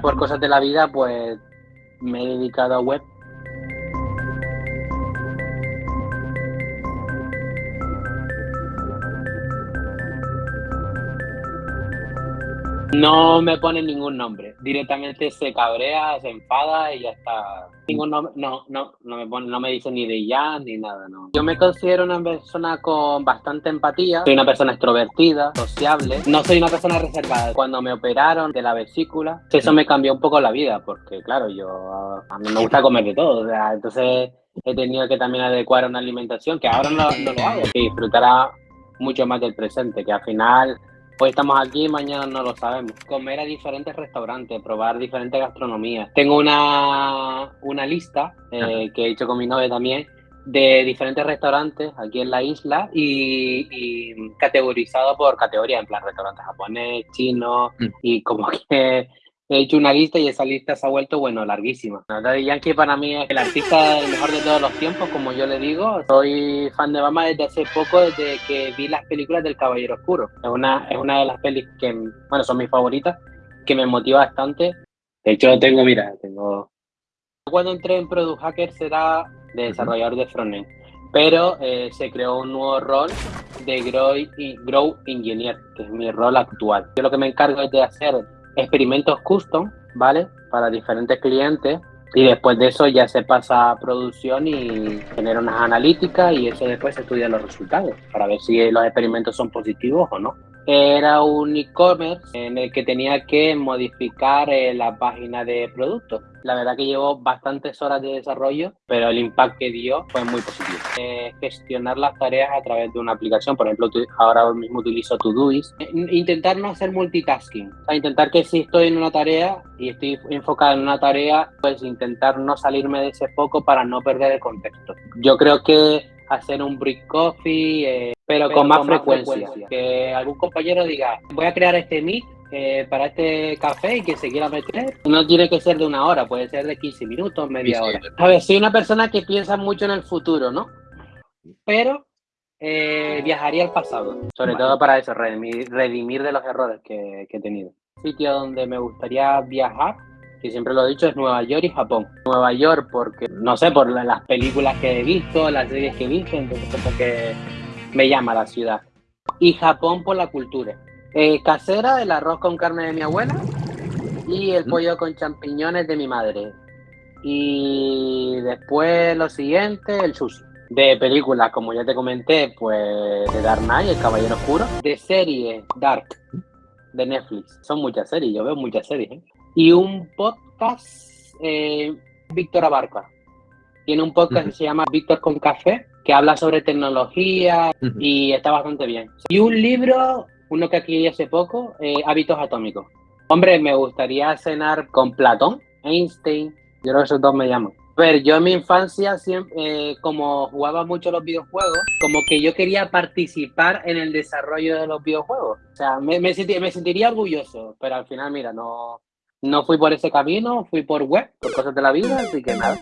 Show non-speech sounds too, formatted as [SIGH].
Por cosas de la vida, pues me he dedicado a web No me pone ningún nombre. Directamente se cabrea, se enfada y ya está. Ningún nombre, no, no, no me pone, no me dice ni de ya ni nada, no. Yo me considero una persona con bastante empatía. Soy una persona extrovertida, sociable. No soy una persona reservada. Cuando me operaron de la vesícula, eso me cambió un poco la vida, porque claro, yo a mí me gusta comer de todo. O sea, entonces he tenido que también adecuar una alimentación que ahora no, no lo hago. Y disfrutará mucho más del presente, que al final Hoy estamos aquí, mañana no lo sabemos. Comer a diferentes restaurantes, probar diferentes gastronomías. Tengo una, una lista eh, que he hecho con mi novia también de diferentes restaurantes aquí en la isla y, y categorizado por categoría, en plan restaurantes japonés, chino mm. y como [LAUGHS] que he hecho una lista y esa lista se ha vuelto, bueno, larguísima. Daddy Yankee para mí es el artista mejor de todos los tiempos, como yo le digo. Soy fan de Bama desde hace poco, desde que vi las películas del Caballero Oscuro. Es una, es una de las pelis que, bueno, son mis favoritas, que me motiva bastante. De hecho, tengo, mira, tengo... Cuando entré en Product Hacker será de desarrollador de frontend, pero eh, se creó un nuevo rol de Grow, Grow Engineer, que es mi rol actual. Yo lo que me encargo es de hacer experimentos custom, ¿vale? Para diferentes clientes y después de eso ya se pasa a producción y genera unas analíticas y eso después se estudia los resultados para ver si los experimentos son positivos o no. Era un e-commerce en el que tenía que modificar eh, la página de productos. La verdad que llevó bastantes horas de desarrollo, pero el impacto que dio fue muy positivo. Eh, gestionar las tareas a través de una aplicación, por ejemplo, ahora mismo utilizo Todoist. Eh, intentar no hacer multitasking, o sea, intentar que si estoy en una tarea y estoy enfocada en una tarea, pues intentar no salirme de ese foco para no perder el contexto. Yo creo que hacer un brick coffee, eh, pero, con, más, frecuencia. Que algún compañero diga, voy a crear este meet eh, para este café y que se quiera meter. No tiene que ser de una hora, puede ser de 15 minutos, media hora. A ver, soy una persona que piensa mucho en el futuro, ¿no? Pero eh, viajaría al pasado, sobre todo para eso, redimir, de los errores que, que he tenido. Sitio donde me gustaría viajar que siempre lo he dicho, es Nueva York y Japón. Nueva York porque, no sé, por las películas que he visto, las series que he visto, entonces como que me llama la ciudad. Y Japón por la cultura. Eh, casera, el arroz con carne de mi abuela y el pollo con champiñones de mi madre. Y después lo siguiente, el sushi. De películas, como ya te comenté, pues de Dark Knight, El Caballero Oscuro. De serie, Dark, de Netflix. Son muchas series, yo veo muchas series. ¿eh? Y un podcast, eh, Víctor Abarca. Tiene un podcast que se llama Víctor con Café, que habla sobre tecnología y está bastante bien. Y un libro uno que aquí hace poco, eh, Hábitos Atómicos. Hombre, me gustaría cenar con Platón, Einstein, yo creo que esos dos me llaman. A ver, yo en mi infancia, siempre, eh, como jugaba mucho los videojuegos, como que yo quería participar en el desarrollo de los videojuegos. O sea, me, me, me sentiría orgulloso, pero al final, mira, no, no fui por ese camino, fui por web, por cosas de la vida, así que nada.